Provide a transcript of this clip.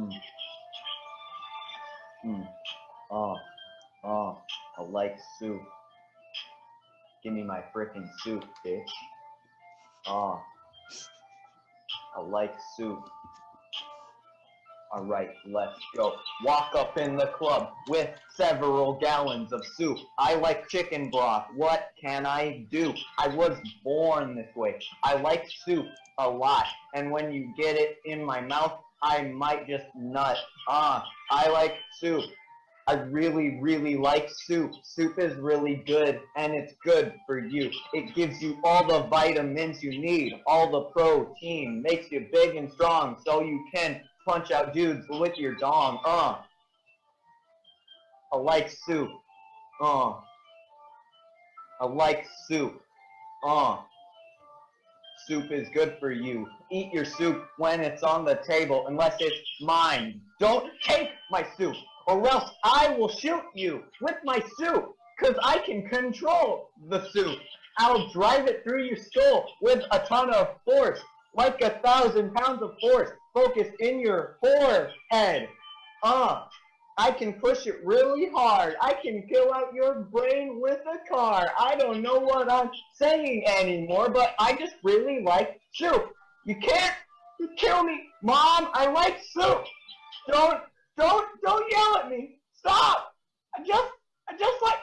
Mm. Mm. Oh, oh, I like soup. Give me my frickin' soup, bitch. Oh, I like soup. Alright, let's go. Walk up in the club with several gallons of soup. I like chicken broth. What can I do? I was born this way. I like soup a lot. And when you get it in my mouth, I might just nut. Ah, I like soup. I really, really like soup. Soup is really good, and it's good for you. It gives you all the vitamins you need, all the protein, makes you big and strong, so you can punch out dudes with your dong. Uh. I like soup. Uh. I like soup. Uh. Soup is good for you. Eat your soup when it's on the table, unless it's mine. Don't take my soup, or else I will shoot you with my soup, because I can control the soup. I'll drive it through your skull with a ton of force, like a thousand pounds of force focused in your forehead. Uh, I can push it really hard. I can kill out your brain with a car. I don't know what I'm saying anymore, but I just really like soup. You can't kill me, Mom. I like soup. Don't, don't, don't yell at me. Stop. I just, I just like